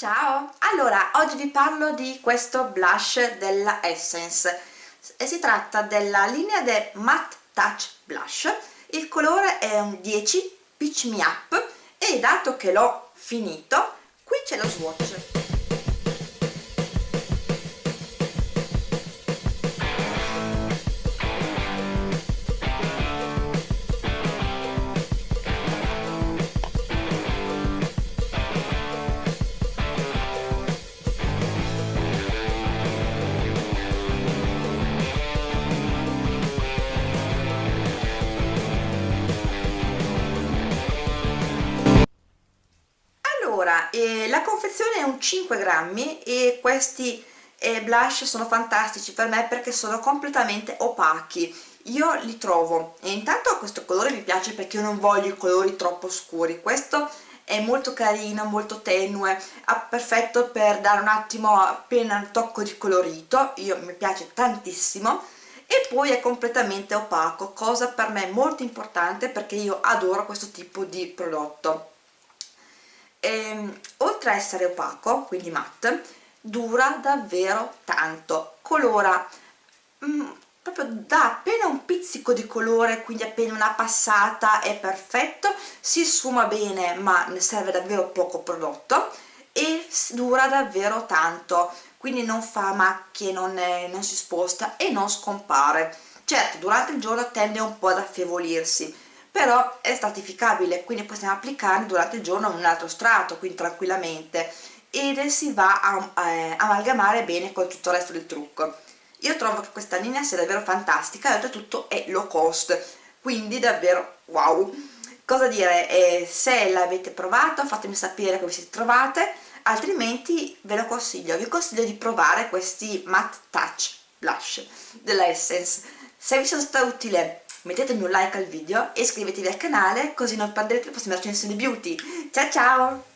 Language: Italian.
Ciao! Allora, oggi vi parlo di questo blush della Essence. E si tratta della linea del Matte Touch Blush. Il colore è un 10 Pitch Me Up. E dato che l'ho finito qui c'è lo swatch eh, la confezione è un 5 grammi e questi eh, blush sono fantastici per me perché sono completamente opachi. Io li trovo e intanto questo colore mi piace perché io non voglio i colori troppo scuri. Questo è molto carino, molto tenue, perfetto per dare un attimo appena un tocco di colorito, io mi piace tantissimo. E poi è completamente opaco, cosa per me molto importante perché io adoro questo tipo di prodotto e, ehm, oltre a essere opaco, quindi matte, dura davvero tanto, colora mm, proprio dà appena un pizzico di colore, quindi appena una passata è perfetto, si sfuma bene ma ne serve davvero poco prodotto e dura davvero tanto, quindi non fa macchie, non, è, non si sposta e non scompare. Certo, durante il giorno tende un po' ad affievolirsi, però è stratificabile quindi possiamo applicarne durante il giorno un altro strato quindi tranquillamente. Ed si va a eh, amalgamare bene con tutto il resto del trucco. Io trovo che questa linea sia davvero fantastica e oltretutto è low cost quindi davvero wow. Cosa dire, eh, se l'avete provato fatemi sapere come siete trovate altrimenti ve lo consiglio. Vi consiglio di provare questi matte touch blush della Essence. Se vi sono stata utile mettetemi un like al video e iscrivetevi al canale così non perderete le prossime recensioni beauty. Ciao ciao